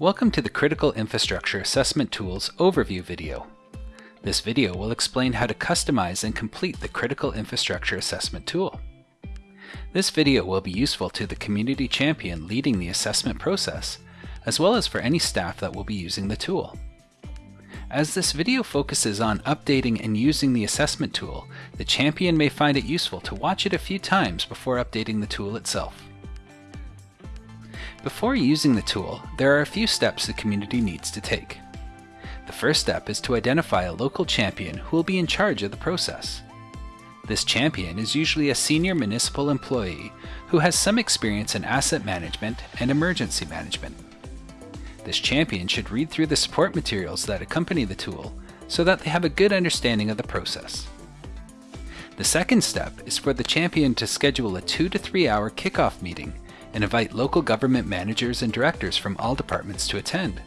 Welcome to the Critical Infrastructure Assessment Tools overview video. This video will explain how to customize and complete the Critical Infrastructure Assessment tool. This video will be useful to the community champion leading the assessment process, as well as for any staff that will be using the tool. As this video focuses on updating and using the assessment tool, the champion may find it useful to watch it a few times before updating the tool itself. Before using the tool, there are a few steps the community needs to take. The first step is to identify a local champion who will be in charge of the process. This champion is usually a senior municipal employee who has some experience in asset management and emergency management. This champion should read through the support materials that accompany the tool so that they have a good understanding of the process. The second step is for the champion to schedule a 2 to 3 hour kickoff meeting and invite local government managers and directors from all departments to attend.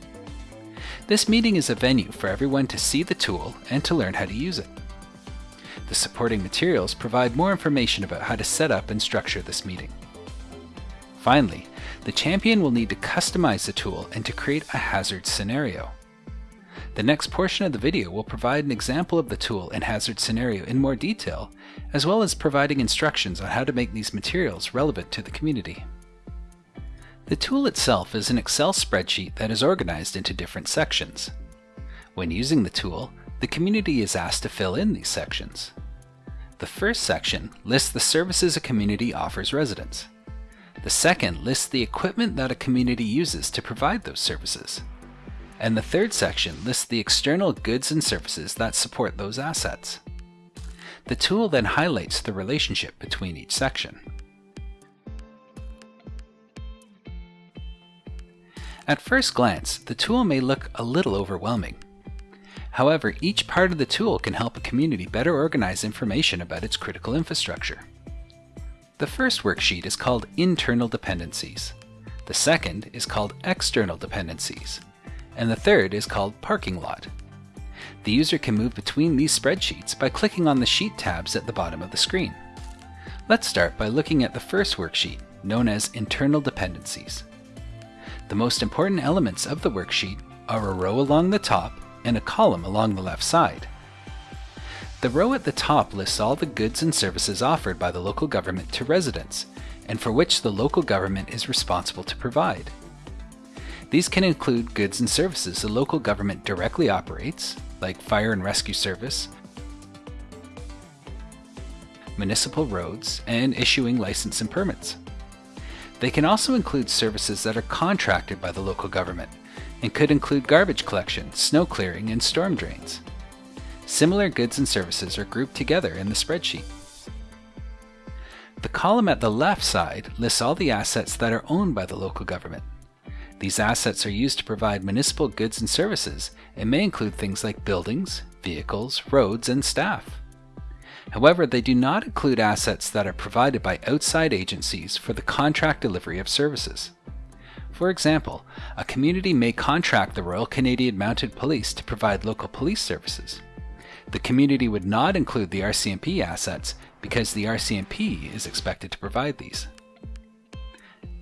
This meeting is a venue for everyone to see the tool and to learn how to use it. The supporting materials provide more information about how to set up and structure this meeting. Finally, the champion will need to customize the tool and to create a hazard scenario. The next portion of the video will provide an example of the tool and hazard scenario in more detail, as well as providing instructions on how to make these materials relevant to the community. The tool itself is an Excel spreadsheet that is organized into different sections. When using the tool, the community is asked to fill in these sections. The first section lists the services a community offers residents. The second lists the equipment that a community uses to provide those services. And the third section lists the external goods and services that support those assets. The tool then highlights the relationship between each section. At first glance, the tool may look a little overwhelming. However, each part of the tool can help a community better organize information about its critical infrastructure. The first worksheet is called Internal Dependencies. The second is called External Dependencies. And the third is called Parking Lot. The user can move between these spreadsheets by clicking on the sheet tabs at the bottom of the screen. Let's start by looking at the first worksheet, known as Internal Dependencies. The most important elements of the worksheet are a row along the top and a column along the left side. The row at the top lists all the goods and services offered by the local government to residents, and for which the local government is responsible to provide. These can include goods and services the local government directly operates, like fire and rescue service, municipal roads, and issuing license and permits. They can also include services that are contracted by the local government and could include garbage collection, snow clearing, and storm drains. Similar goods and services are grouped together in the spreadsheet. The column at the left side lists all the assets that are owned by the local government. These assets are used to provide municipal goods and services and may include things like buildings, vehicles, roads, and staff. However, they do not include assets that are provided by outside agencies for the contract delivery of services. For example, a community may contract the Royal Canadian Mounted Police to provide local police services. The community would not include the RCMP assets because the RCMP is expected to provide these.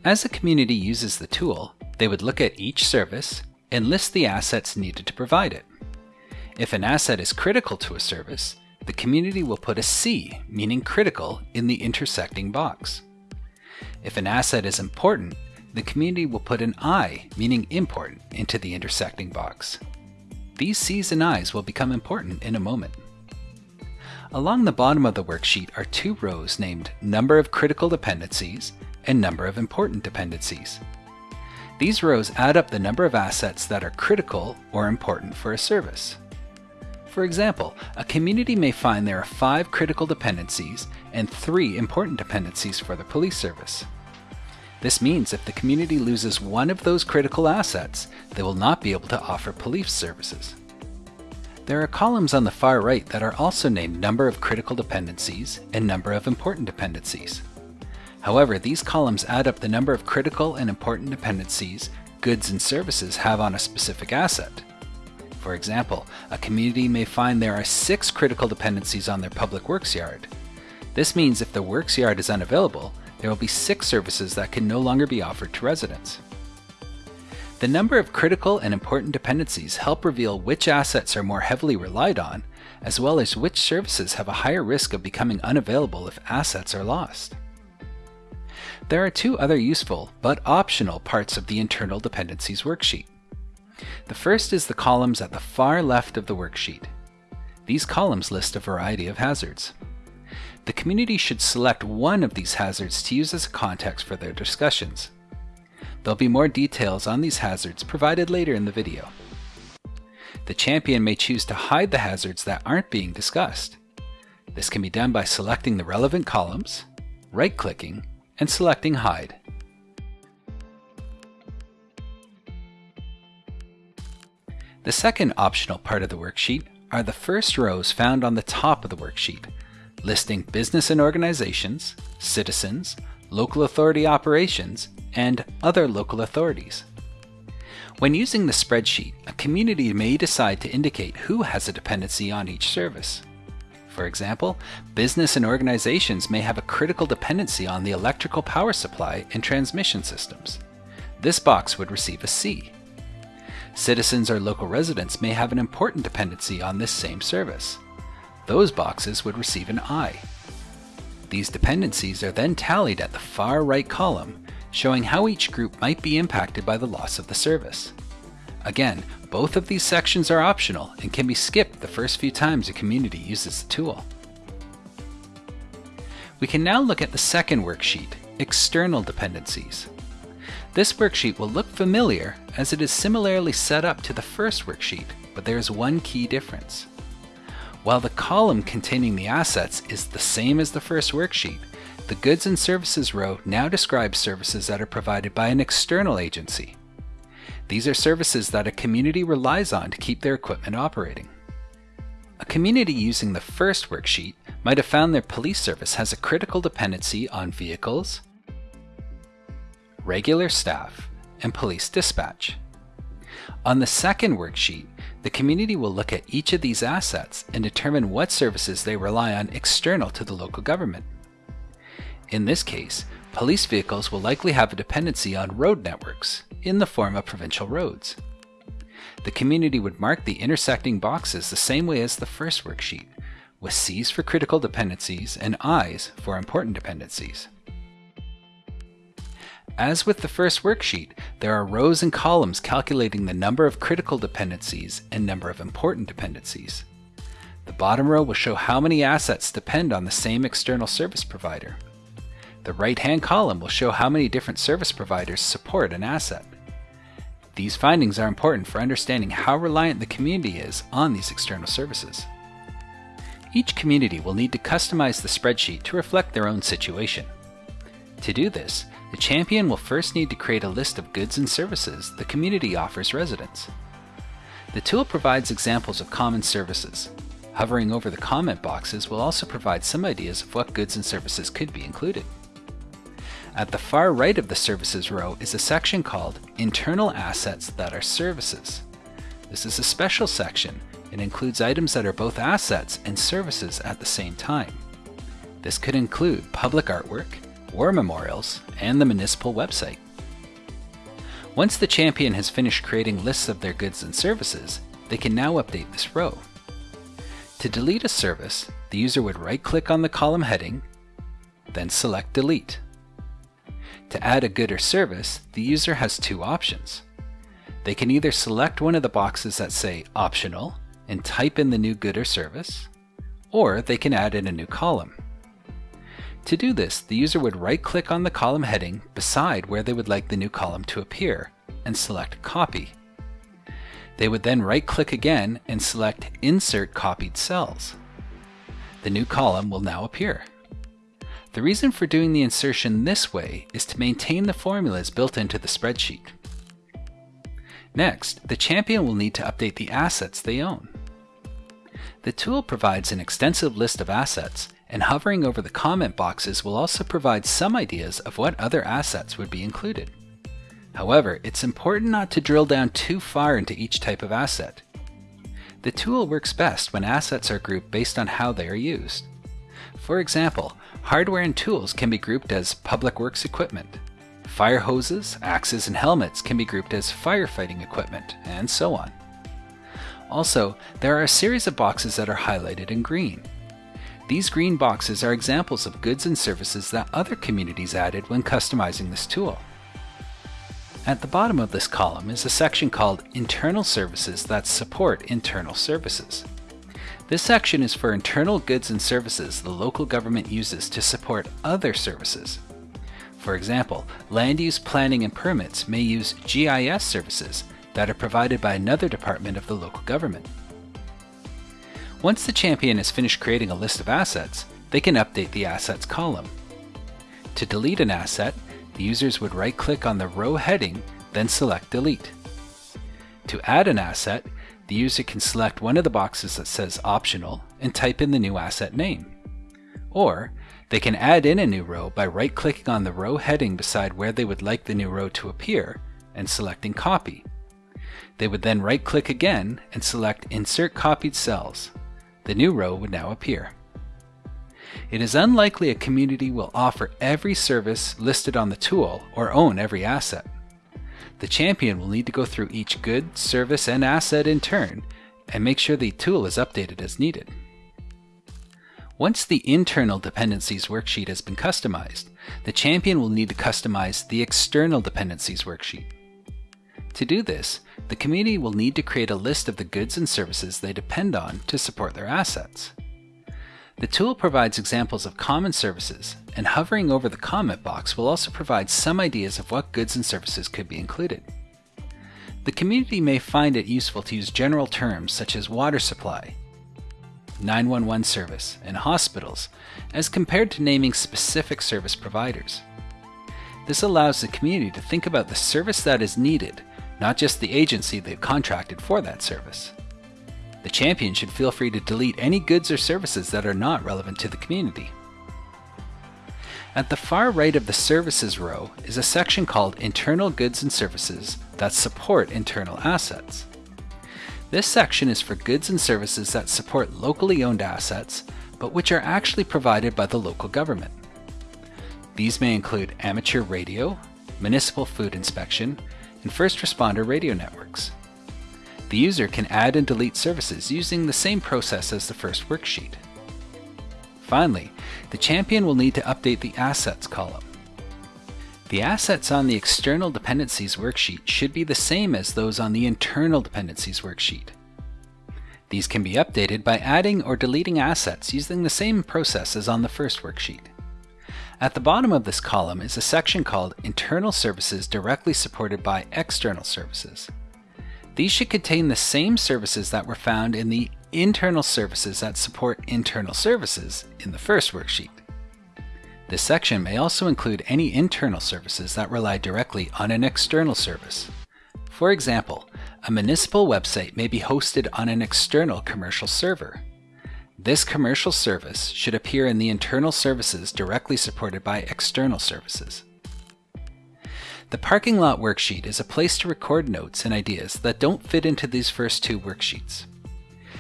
As a community uses the tool, they would look at each service and list the assets needed to provide it. If an asset is critical to a service, the community will put a C, meaning critical, in the intersecting box. If an asset is important, the community will put an I, meaning important, into the intersecting box. These C's and I's will become important in a moment. Along the bottom of the worksheet are two rows named Number of Critical Dependencies and Number of Important Dependencies. These rows add up the number of assets that are critical or important for a service. For example, a community may find there are five critical dependencies and three important dependencies for the police service. This means if the community loses one of those critical assets, they will not be able to offer police services. There are columns on the far right that are also named number of critical dependencies and number of important dependencies. However, these columns add up the number of critical and important dependencies goods and services have on a specific asset. For example, a community may find there are six critical dependencies on their public works yard. This means if the works yard is unavailable, there will be six services that can no longer be offered to residents. The number of critical and important dependencies help reveal which assets are more heavily relied on, as well as which services have a higher risk of becoming unavailable if assets are lost. There are two other useful, but optional, parts of the internal dependencies worksheet. The first is the columns at the far left of the worksheet. These columns list a variety of hazards. The community should select one of these hazards to use as a context for their discussions. There'll be more details on these hazards provided later in the video. The champion may choose to hide the hazards that aren't being discussed. This can be done by selecting the relevant columns, right-clicking, and selecting Hide. The second optional part of the worksheet are the first rows found on the top of the worksheet, listing business and organizations, citizens, local authority operations, and other local authorities. When using the spreadsheet, a community may decide to indicate who has a dependency on each service. For example, business and organizations may have a critical dependency on the electrical power supply and transmission systems. This box would receive a C. Citizens or local residents may have an important dependency on this same service. Those boxes would receive an I. These dependencies are then tallied at the far right column, showing how each group might be impacted by the loss of the service. Again, both of these sections are optional and can be skipped the first few times a community uses the tool. We can now look at the second worksheet, External Dependencies. This worksheet will look familiar as it is similarly set up to the first worksheet, but there is one key difference. While the column containing the assets is the same as the first worksheet, the Goods and Services row now describes services that are provided by an external agency. These are services that a community relies on to keep their equipment operating. A community using the first worksheet might have found their police service has a critical dependency on vehicles, regular staff, and police dispatch. On the second worksheet, the community will look at each of these assets and determine what services they rely on external to the local government. In this case, police vehicles will likely have a dependency on road networks in the form of provincial roads. The community would mark the intersecting boxes the same way as the first worksheet, with C's for critical dependencies and I's for important dependencies. As with the first worksheet, there are rows and columns calculating the number of critical dependencies and number of important dependencies. The bottom row will show how many assets depend on the same external service provider. The right-hand column will show how many different service providers support an asset. These findings are important for understanding how reliant the community is on these external services. Each community will need to customize the spreadsheet to reflect their own situation. To do this, the champion will first need to create a list of goods and services the community offers residents. The tool provides examples of common services. Hovering over the comment boxes will also provide some ideas of what goods and services could be included. At the far right of the Services row is a section called Internal Assets that are Services. This is a special section and includes items that are both assets and services at the same time. This could include public artwork, war memorials, and the municipal website. Once the champion has finished creating lists of their goods and services, they can now update this row. To delete a service, the user would right-click on the column heading, then select Delete. To add a good or service, the user has two options. They can either select one of the boxes that say Optional and type in the new good or service, or they can add in a new column. To do this, the user would right-click on the column heading beside where they would like the new column to appear and select Copy. They would then right-click again and select Insert Copied Cells. The new column will now appear. The reason for doing the insertion this way is to maintain the formulas built into the spreadsheet. Next, the champion will need to update the assets they own. The tool provides an extensive list of assets and hovering over the comment boxes will also provide some ideas of what other assets would be included. However, it's important not to drill down too far into each type of asset. The tool works best when assets are grouped based on how they are used. For example, hardware and tools can be grouped as public works equipment, Fire hoses, axes, and helmets can be grouped as firefighting equipment, and so on. Also, there are a series of boxes that are highlighted in green. These green boxes are examples of goods and services that other communities added when customizing this tool. At the bottom of this column is a section called Internal Services that support internal services. This section is for internal goods and services the local government uses to support other services. For example, land use planning and permits may use GIS services that are provided by another department of the local government. Once the champion has finished creating a list of assets, they can update the Assets column. To delete an asset, the users would right-click on the row heading, then select Delete. To add an asset, the user can select one of the boxes that says Optional and type in the new asset name. Or, they can add in a new row by right-clicking on the row heading beside where they would like the new row to appear and selecting Copy. They would then right click again and select Insert Copied Cells. The new row would now appear. It is unlikely a community will offer every service listed on the tool or own every asset. The champion will need to go through each good, service, and asset in turn and make sure the tool is updated as needed. Once the internal dependencies worksheet has been customized, the champion will need to customize the external dependencies worksheet. To do this, the community will need to create a list of the goods and services they depend on to support their assets. The tool provides examples of common services, and hovering over the comment box will also provide some ideas of what goods and services could be included. The community may find it useful to use general terms such as water supply, 911 service, and hospitals, as compared to naming specific service providers. This allows the community to think about the service that is needed not just the agency they've contracted for that service. The champion should feel free to delete any goods or services that are not relevant to the community. At the far right of the Services row is a section called Internal Goods and Services that support internal assets. This section is for goods and services that support locally owned assets, but which are actually provided by the local government. These may include amateur radio, municipal food inspection, and first responder radio networks. The user can add and delete services using the same process as the first worksheet. Finally, the champion will need to update the Assets column. The assets on the External Dependencies worksheet should be the same as those on the Internal Dependencies worksheet. These can be updated by adding or deleting assets using the same process as on the first worksheet. At the bottom of this column is a section called Internal Services directly supported by External Services. These should contain the same services that were found in the internal services that support internal services in the first worksheet. This section may also include any internal services that rely directly on an external service. For example, a municipal website may be hosted on an external commercial server. This commercial service should appear in the internal services directly supported by external services. The parking lot worksheet is a place to record notes and ideas that don't fit into these first two worksheets.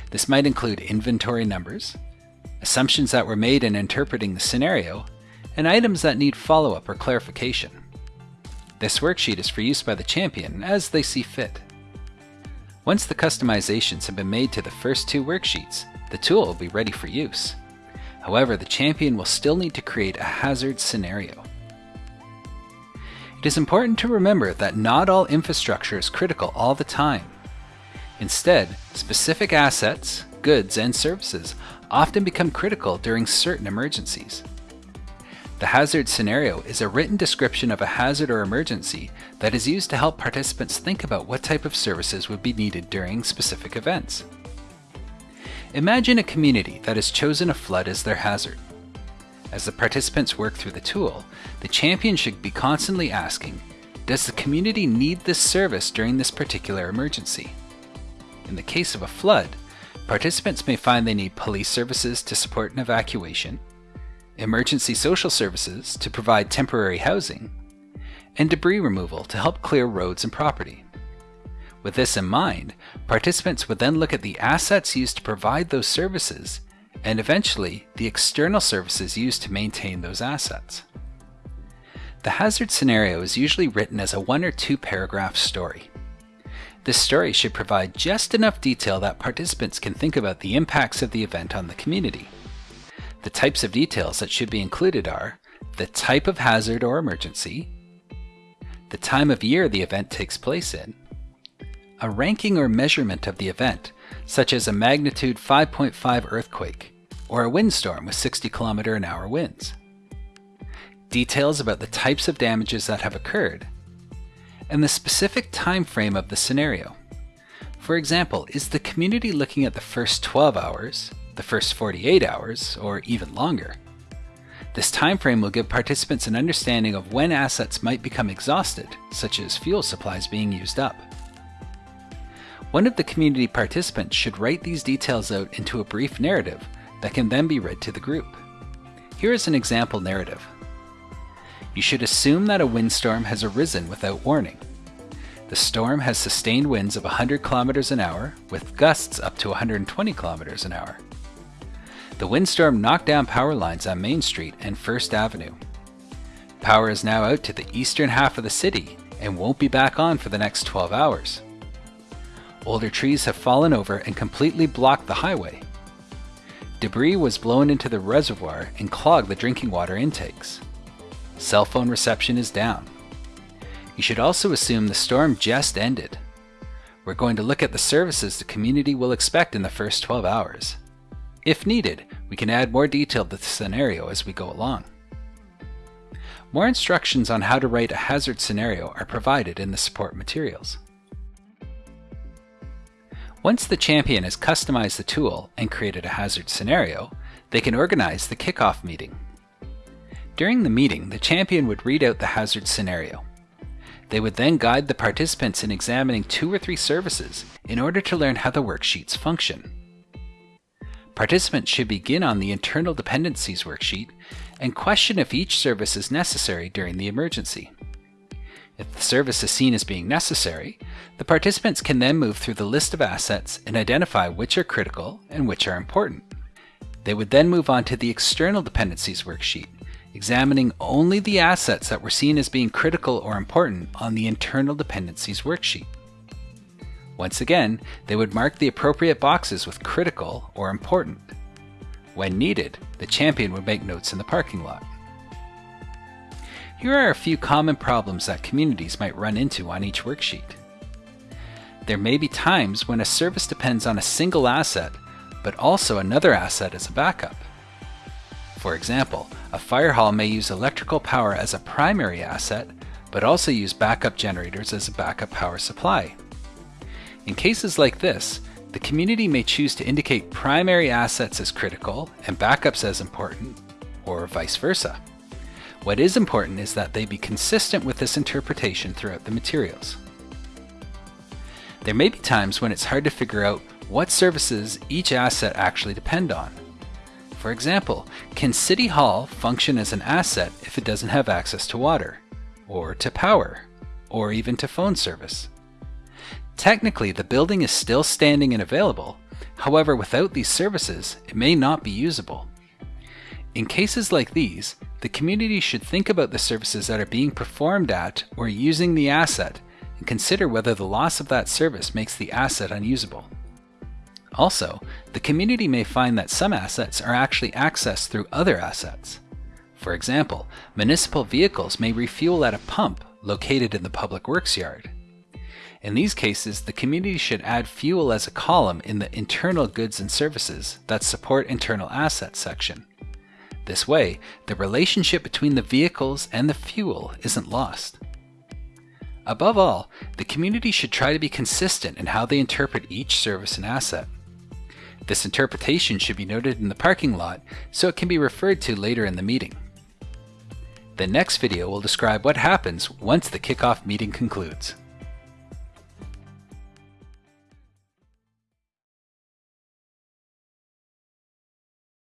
This might include inventory numbers, assumptions that were made in interpreting the scenario, and items that need follow-up or clarification. This worksheet is for use by the champion as they see fit. Once the customizations have been made to the first two worksheets, the tool will be ready for use. However, the champion will still need to create a hazard scenario. It is important to remember that not all infrastructure is critical all the time. Instead, specific assets, goods, and services often become critical during certain emergencies. The hazard scenario is a written description of a hazard or emergency that is used to help participants think about what type of services would be needed during specific events. Imagine a community that has chosen a flood as their hazard. As the participants work through the tool, the champion should be constantly asking, does the community need this service during this particular emergency? In the case of a flood, participants may find they need police services to support an evacuation, emergency social services to provide temporary housing, and debris removal to help clear roads and property. With this in mind, participants would then look at the assets used to provide those services and eventually the external services used to maintain those assets. The hazard scenario is usually written as a one or two paragraph story. This story should provide just enough detail that participants can think about the impacts of the event on the community. The types of details that should be included are the type of hazard or emergency, the time of year the event takes place in, a ranking or measurement of the event, such as a magnitude 5.5 earthquake or a windstorm with 60 km an hour winds, details about the types of damages that have occurred, and the specific time frame of the scenario. For example, is the community looking at the first 12 hours, the first 48 hours, or even longer? This time frame will give participants an understanding of when assets might become exhausted, such as fuel supplies being used up. One of the community participants should write these details out into a brief narrative that can then be read to the group. Here is an example narrative. You should assume that a windstorm has arisen without warning. The storm has sustained winds of 100 kilometers an hour with gusts up to 120 kilometers an hour. The windstorm knocked down power lines on Main Street and First Avenue. Power is now out to the eastern half of the city and won't be back on for the next 12 hours. Older trees have fallen over and completely blocked the highway. Debris was blown into the reservoir and clogged the drinking water intakes. Cell phone reception is down. You should also assume the storm just ended. We're going to look at the services the community will expect in the first 12 hours. If needed, we can add more detail to the scenario as we go along. More instructions on how to write a hazard scenario are provided in the support materials. Once the champion has customized the tool and created a hazard scenario, they can organize the kickoff meeting. During the meeting, the champion would read out the hazard scenario. They would then guide the participants in examining two or three services in order to learn how the worksheets function. Participants should begin on the internal dependencies worksheet and question if each service is necessary during the emergency. If the service is seen as being necessary, the participants can then move through the list of assets and identify which are critical and which are important. They would then move on to the external dependencies worksheet examining only the assets that were seen as being critical or important on the internal dependencies worksheet. Once again, they would mark the appropriate boxes with critical or important. When needed, the champion would make notes in the parking lot. Here are a few common problems that communities might run into on each worksheet. There may be times when a service depends on a single asset, but also another asset as a backup. For example, a fire hall may use electrical power as a primary asset, but also use backup generators as a backup power supply. In cases like this, the community may choose to indicate primary assets as critical and backups as important, or vice versa. What is important is that they be consistent with this interpretation throughout the materials. There may be times when it's hard to figure out what services each asset actually depend on. For example, can City Hall function as an asset if it doesn't have access to water, or to power, or even to phone service? Technically, the building is still standing and available, however, without these services, it may not be usable. In cases like these, the community should think about the services that are being performed at or using the asset and consider whether the loss of that service makes the asset unusable. Also, the community may find that some assets are actually accessed through other assets. For example, municipal vehicles may refuel at a pump located in the public works yard. In these cases, the community should add fuel as a column in the internal goods and services that support internal assets section. This way, the relationship between the vehicles and the fuel isn't lost. Above all, the community should try to be consistent in how they interpret each service and asset. This interpretation should be noted in the parking lot so it can be referred to later in the meeting. The next video will describe what happens once the kickoff meeting concludes.